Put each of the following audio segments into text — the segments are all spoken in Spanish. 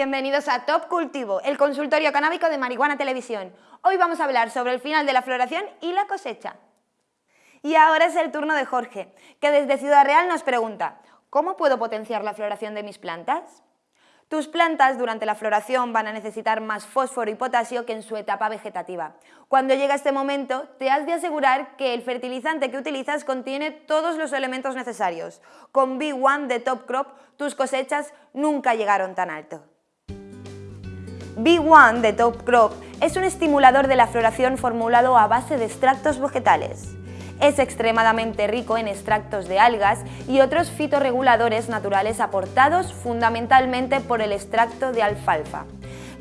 Bienvenidos a Top Cultivo, el consultorio canábico de Marihuana Televisión. Hoy vamos a hablar sobre el final de la floración y la cosecha. Y ahora es el turno de Jorge, que desde Ciudad Real nos pregunta ¿Cómo puedo potenciar la floración de mis plantas? Tus plantas durante la floración van a necesitar más fósforo y potasio que en su etapa vegetativa. Cuando llega este momento, te has de asegurar que el fertilizante que utilizas contiene todos los elementos necesarios. Con B1 de Top Crop, tus cosechas nunca llegaron tan alto. B1 de Top Crop es un estimulador de la floración formulado a base de extractos vegetales. Es extremadamente rico en extractos de algas y otros fitorreguladores naturales aportados fundamentalmente por el extracto de alfalfa.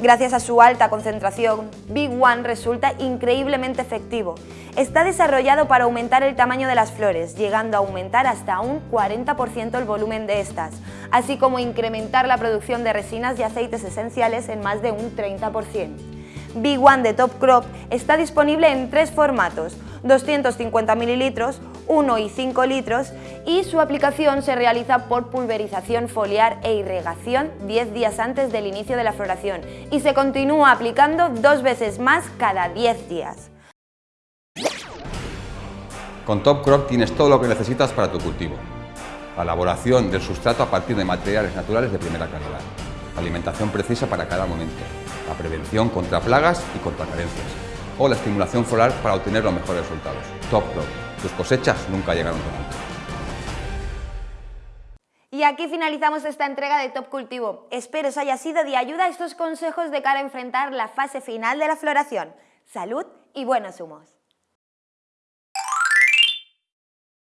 Gracias a su alta concentración, Big One resulta increíblemente efectivo. Está desarrollado para aumentar el tamaño de las flores, llegando a aumentar hasta un 40% el volumen de estas, así como incrementar la producción de resinas y aceites esenciales en más de un 30%. Big One de Top Crop está disponible en tres formatos, 250 mililitros, 1 y 5 litros y su aplicación se realiza por pulverización foliar e irrigación 10 días antes del inicio de la floración y se continúa aplicando dos veces más cada 10 días. Con Top Crop tienes todo lo que necesitas para tu cultivo. La elaboración del sustrato a partir de materiales naturales de primera calidad. Alimentación precisa para cada momento. La prevención contra plagas y contra carencias o la estimulación floral para obtener los mejores resultados. Top Crop. Tus cosechas nunca llegaron tan alto. Y aquí finalizamos esta entrega de Top Cultivo. Espero os haya sido de ayuda estos consejos de cara a enfrentar la fase final de la floración. Salud y buenos humos.